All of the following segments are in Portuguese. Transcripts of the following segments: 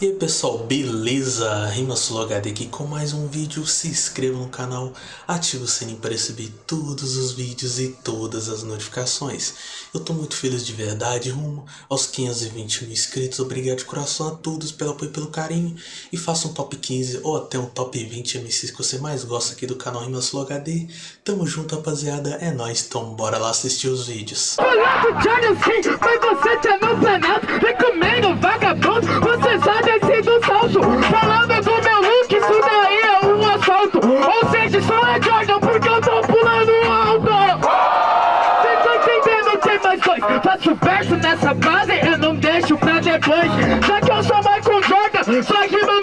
E aí pessoal, beleza? RimaSuloHD aqui com mais um vídeo, se inscreva no canal, ative o sininho para receber todos os vídeos e todas as notificações. Eu tô muito feliz de verdade, rumo aos 520 mil inscritos, obrigado de coração a todos pelo apoio e pelo carinho. E faça um top 15 ou até um top 20 MCs que você mais gosta aqui do canal RimaSuloHD. Tamo junto rapaziada, é nóis, então bora lá assistir os vídeos. Olá, Johnny, sim, mas você tá Recomendo vagabundo, você sabe Falando do meu look, isso daí é um assalto. Ou seja, só é Jordan porque eu tô pulando alto. Cê tá entendendo, tem mais dois? Faço verso nessa base, eu não deixo pra depois. Já que eu sou Michael Jordan, rima nunca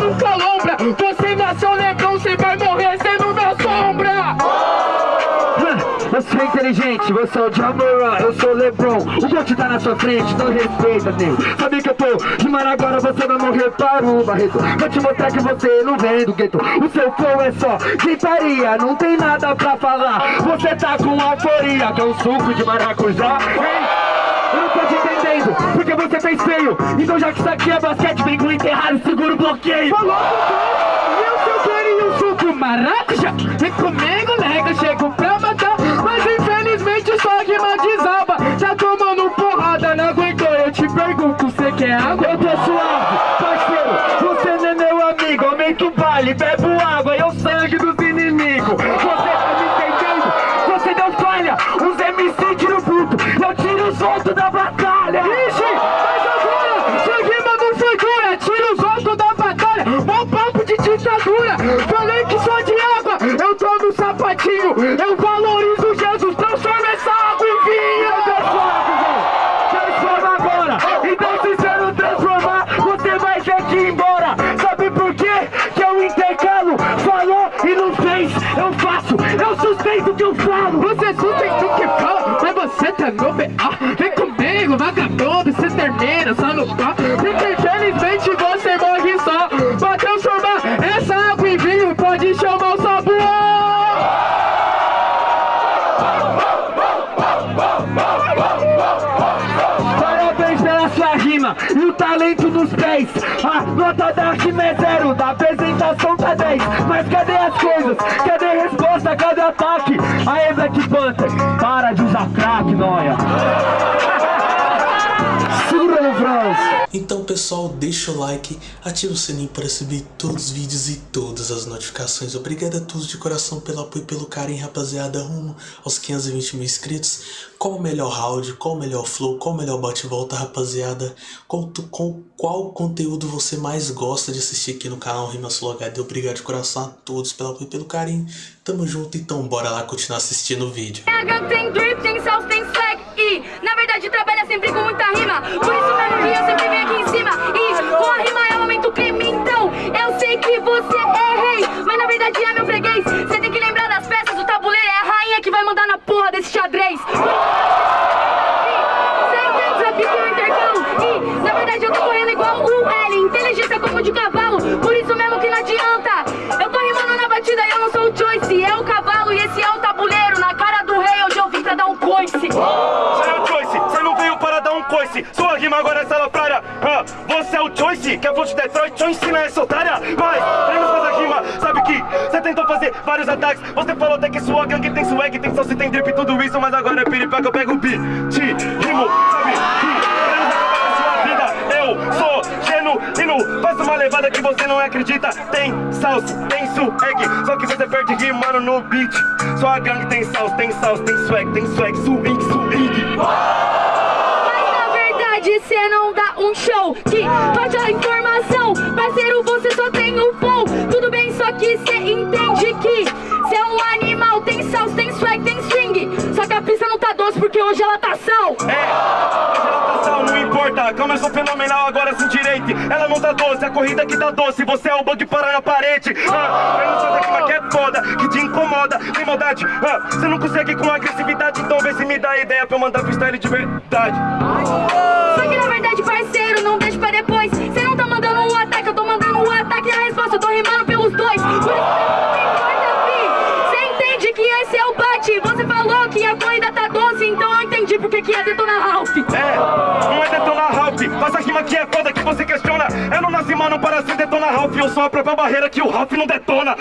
inteligente, você é o Jamoran, eu sou o Lebron. O Gold tá na sua frente, não respeita, nego Sabe que eu tô rimando agora, você vai morrer para o Barreto. Vou te mostrar que você não vem do gueto. O seu flow é só gritaria, não tem nada pra falar. Você tá com euforia, que é um suco de maracujá Ei, eu não tô te entendendo, porque você fez feio. Então já que isso aqui é basquete, vem com enterrado, segura o bloqueio. Falou, eu seu um suco maracujá. Vem comigo, nega, chego rima desaba. Já tomando porrada, não aguentou. Eu te pergunto, você quer água? Eu tô suave, parceiro. Você não é meu amigo, aumenta o baile Bebo água, é o sangue dos inimigos. Você tá me entendendo? Você deu falha. Os MC tiro bruto Eu tiro os outros da batalha. Ixi, mas agora Sua rima não foi dura. Tira os outros da batalha. Mó papo de ditadura. Falei que sou de água. Eu tô no sapatinho. Eu valorizo talento nos pés A nota da rima é zero, da apresentação tá 10 Mas cadê as coisas? Cadê a resposta? Cadê o ataque? Aê Black Panther, para de usar crack, noia Então pessoal, deixa o like, ativa o sininho para receber todos os vídeos e todas as notificações. Obrigado a todos de coração pelo apoio e pelo carinho, rapaziada, rumo aos 520 mil inscritos. Qual o melhor round, qual o melhor flow, qual o melhor bate-volta, rapaziada? Qual, com, qual conteúdo você mais gosta de assistir aqui no canal RimaSuloHD? Obrigado de coração a todos pelo apoio e pelo carinho. Tamo junto, então bora lá continuar assistindo o vídeo. Tem drip, tem salsa, tem swag E na verdade trabalha sempre com muita rima e Choice É o cavalo e esse é o tabuleiro Na cara do rei hoje eu vim pra dar um coice. Você é o Choice, você não veio para dar um coice. Sua rima agora é salafrária ah, Você é o Choice, que é fonte de Detroit Choice não é essa otária Mas, treino faz a rima. Sabe que você tentou fazer vários ataques. Você falou até que sua gangue tem swag Tem salsa, tem drip, tudo isso Mas agora é piripaca, eu pego o beat Te rimo, Faço uma levada que você não acredita. Tem salsa, tem swag. Só que você perde rimando no beat. Sua gangue tem salsa, tem salsa, tem swag Tem swag, swing, swing. Mas na verdade cê não dá um show. Que pode a informação. Parceiro, você só tem o flow. Tudo bem, só que cê entende que Cê é um animal, tem salsa, tem swag, tem swing. Só que a pista não tá doce porque hoje ela tá sal É, corrida que tá doce Você é o bug para na parede. Ah, Eu não sou daqui, mas que é foda Que te incomoda, tem maldade. Ah, Você não consegue com agressividade Então vê se me dá ideia pra eu mandar freestyle de verdade. Só que na verdade, parceiro, não deixa pra depois. Cê não tá mandando um ataque, eu tô mandando um ataque a resposta eu tô rimando pelos mano para Agora cê detona Ralph eu sou a própria barreira que o Ralph não detona.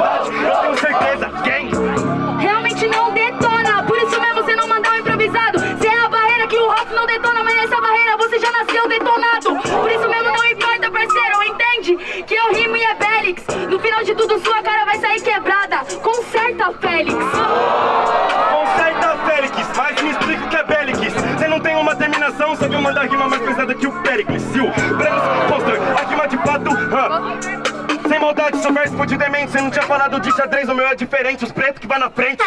Certeza, Péricles. Se o Brenos Poster, a rima de fato, hã? Sem maldade, seu verso foi de demente. Você não tinha falado de xadrez, o meu é diferente. Os pretos que vai na frente.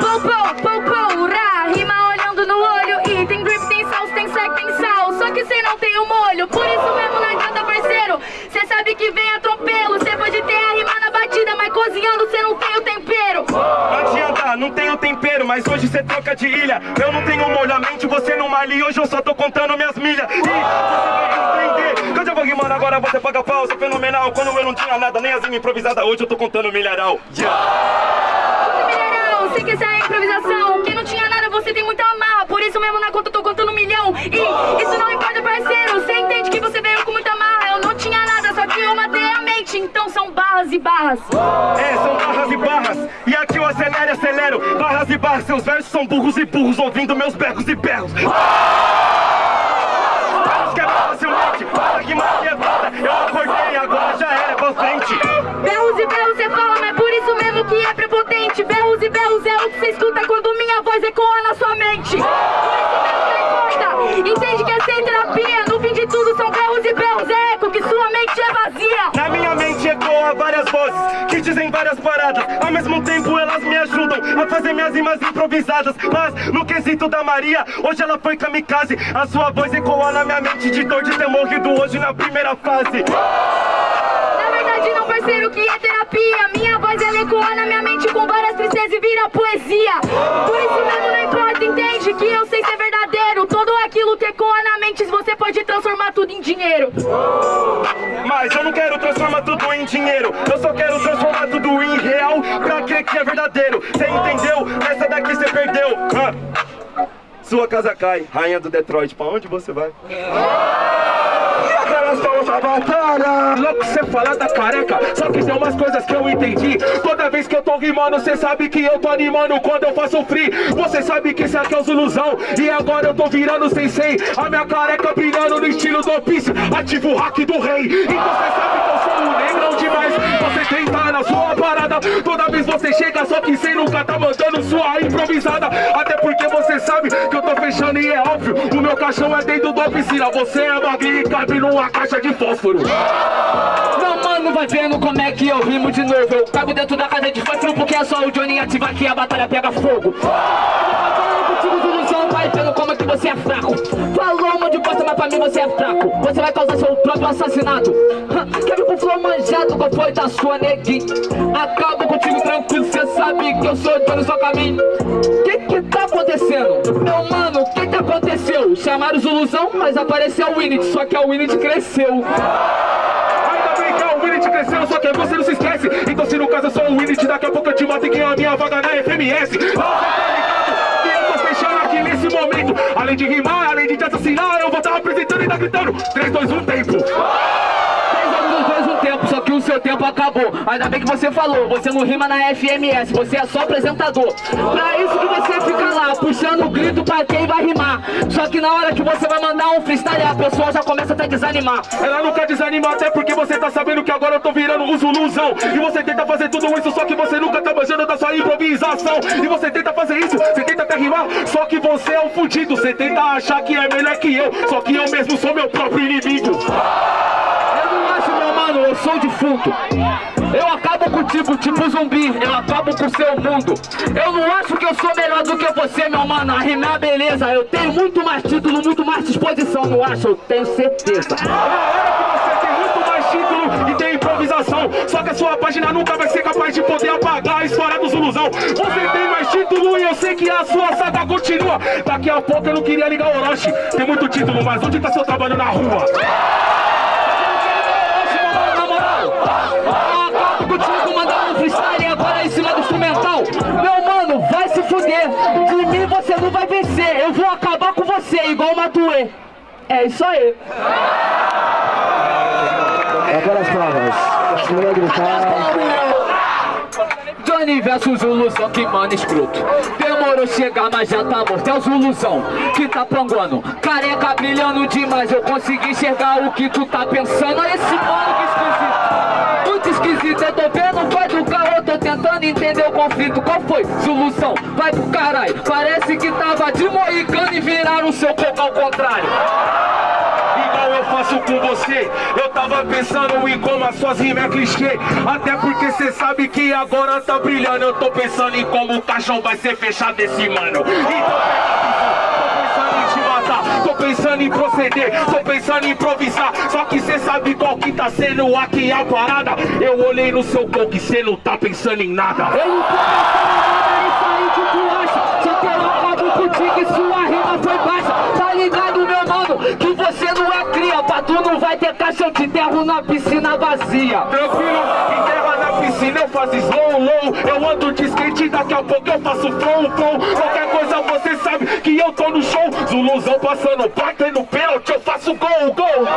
Pou, pou, pou, pou, ra, rima olhando no olho E tem grip, tem sal, tem sec, tem sal Só que cê não tem o molho Por isso mesmo não adianta, parceiro Cê sabe que vem atropelo Cê pode ter a rima na batida Mas cozinhando cê não tem o tempero Não adianta, não tenho tempero, mas hoje cê troca de ilha. Eu não tenho molhamento, você não malha e hoje eu só tô contando minhas milhas. E você vai entender. Quando eu vou rimando agora você paga pau, você é fenomenal. Quando eu não tinha nada, nem as rimas improvisadas, hoje eu tô contando milharal. Conta milharal, cê quer sair improvisação Quem não tinha nada, você tem muita amarra Por isso mesmo na conta eu tô contando um milhão E isso não importa, parceiro Cê entende que você veio com muita amarra Eu não tinha nada, só que eu matei a mente Então são barras e barras É, são barras e barras. Seus versos são burros e burros, ouvindo meus berros e berros. Barras quebram facilmente, para rima quebrada. Eu acordei, agora já era pra frente. Berros e berros cê fala, mas por isso mesmo que é prepotente Berros e berros é o que cê escuta quando minha voz ecoa na sua mente dizem várias paradas. Ao mesmo tempo elas me ajudam a fazer minhas rimas improvisadas. Mas no quesito da Maria, hoje ela foi kamikaze. A sua voz ecoa na minha mente de dor de ter morrido hoje na primeira fase. Na verdade não parceiro que é terapia Minha voz ela ecoa na minha mente com várias tristezas e vira poesia Por isso mesmo não importa, entende que eu sei ser Tudo aquilo que ecoa na mente você pode transformar tudo em dinheiro Mas eu não quero transformar tudo em dinheiro. Eu só quero transformar tudo em real pra crer que é verdadeiro. Cê entendeu? Essa daqui cê perdeu. Hã? Sua casa cai, rainha do Detroit. Pra onde você vai? Aquela sua batalha. Louco cê falar da careca Só que tem umas coisas que eu entendi. Toda vez que eu tô rimando Cê sabe que eu tô animando. Quando eu faço free Você sabe que esse aqui é o Zuluzão. E agora eu tô virando sensei. A minha careca brilhando no estilo do Piece Ativo o hack do rei. E você sabe que eu sou um demais. Você tenta na sua parada. Toda vez você chega Só que cê nunca tá mandando sua improvisada. Até porque você sabe que eu tô fechando E é óbvio, o meu caixão é dentro da piscina. Você é magrinho e cabe numa caixa de fósforo. Não, mano, vai vendo como é que eu rimo de novo. Eu cago dentro da casa de fósforo porque é só o Johnny ativar que a batalha pega fogo você é fraco. Falou um monte de bosta, mas pra mim você é fraco. Você vai causar seu próprio assassinato. Quer vir com flow manjado, qual foi da sua neguinha? Acabo contigo tranquilo, cê sabe que eu sou Johnny, só caminho Que que tá acontecendo? Meu mano, o que que aconteceu? Chamaram ilusão, mas apareceu o Winnet, só que a Winnet cresceu. É o cresceu, só que você não se esquece. Então se no caso eu sou o Winnet, daqui a pouco eu te mato e ganho a minha vaga na FMS nesse momento. Além de rimar, além de te assassinar Eu vou estar apresentando e tá gritando. 3, 2, 1, tempo Três anos nos dois um tempo, só que o seu tempo acabou. Ainda bem que você falou, você não rima na FMS, você é só apresentador. Pra isso que você fica lá, puxando o grito pra quem vai rimar. Só que na hora que você vai mandar um freestyle, a pessoa já começa a até desanimar. Ela nunca desanima até porque você tá sabendo que agora eu tô virando o Zuluzão E você tenta fazer tudo isso, só que você nunca tá manjando da sua improvisação E você tenta fazer isso, você tenta até rimar Só que você é um fudido, você tenta achar que é melhor que eu Só que eu mesmo sou meu próprio inimigo Eu não acho, meu mano, eu sou defunto. Eu acabo contigo, tipo zumbi, eu acabo com seu mundo. Eu não acho que eu sou melhor do que você, meu mano. A rimar, beleza. Eu tenho muito mais título, muito mais disposição, não acho? Eu tenho certeza. É muito mais título e tem improvisação Só que a sua página nunca vai ser capaz de poder apagar a história do Zuluzão Você tem mais título e eu sei que a sua saga continua Daqui a pouco eu não queria ligar o Orochi Tem muito título, mas onde tá seu trabalho na rua? Na moral, eu acabo contigo mandando um freestyle agora em cima do instrumental. Meu mano, vai se fuder. de mim você não vai vencer. Eu vou acabar com você, igual o Matuê. É isso aí. Agora as palmas. Não vai gritar. Johnny versus Zuluzão, que mano escroto. Demorou chegar, mas já tá morto. É o Zuluzão que tá panguando. Careca brilhando demais Eu consegui enxergar o que tu tá pensando. Olha esse mano que esquisito Muito esquisito, eu tô vendo vai do carro tô tentando entender o conflito. Qual foi? Zuluzão, vai pro caralho. Parece que tava de moicano E viraram seu coco ao contrário. Eu faço com você. Eu tava pensando em como as suas rimas é clichê. Até porque cê sabe que agora tá brilhando. Eu tô pensando em como o caixão vai ser fechado esse mano. Então Tô pensando em proceder, tô pensando em improvisar. Só que cê sabe qual que tá sendo aqui a parada. Eu olhei no seu coco e cê não tá pensando em nada. Eu não tô pensando em nada, isso aí que tu acha Só que eu acabo contigo e sua rima foi baixa. Tá ligado, meu mano, que você não é cria Pra tu não vai ter caixa, eu te enterro na piscina vazia. Tranquilo, enterra na piscina, eu faço slow, low. Eu ando de skate, daqui a pouco eu faço flow, flow. Qualquer coisa você sabe que eu tô no show. Zuluzão passando, batendo pênalti, eu faço gol, gol.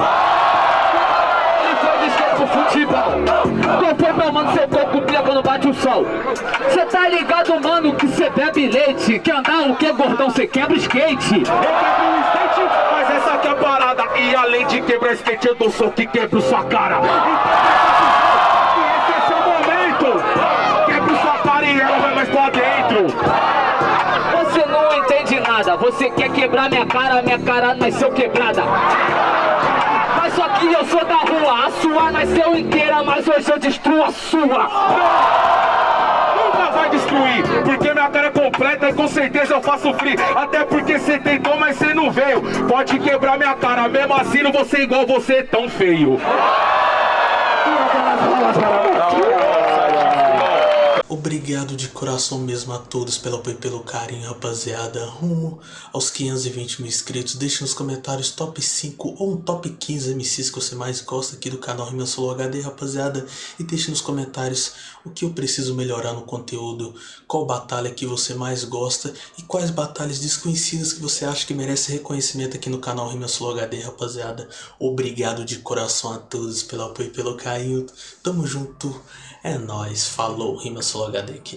Foi, meu mano, seu coco brilha quando bate o sol. Cê tá ligado, mano, que cê bebe leite. Quer andar o que, gordão, cê quebra skate. Eu quebro o skate, mas essa aqui é a parada. E além de quebrar skate, eu dou soco e quebro sua cara. Então, você quer quebrar minha cara, minha cara nasceu quebrada. Mas só que eu sou da rua, a sua nasceu inteira, mas hoje eu destruo a sua. Nunca vai destruir, porque minha cara é completa e com certeza eu faço free Até porque cê tentou, mas cê não veio Pode quebrar minha cara, mesmo assim não vou ser igual você tão feio Obrigado de coração mesmo a todos pelo apoio e pelo carinho, rapaziada. Rumo aos 520 mil inscritos. Deixe nos comentários top 5 ou um top 15 MCs que você mais gosta aqui do canal Rima Solo HD, rapaziada. E deixe nos comentários o que eu preciso melhorar no conteúdo, qual batalha que você mais gosta e quais batalhas desconhecidas que você acha que merece reconhecimento aqui no canal Rima Solo HD, rapaziada. Obrigado de coração a todos pelo apoio e pelo carinho. Tamo junto. É nóis, falou, Rima Solo HD aqui.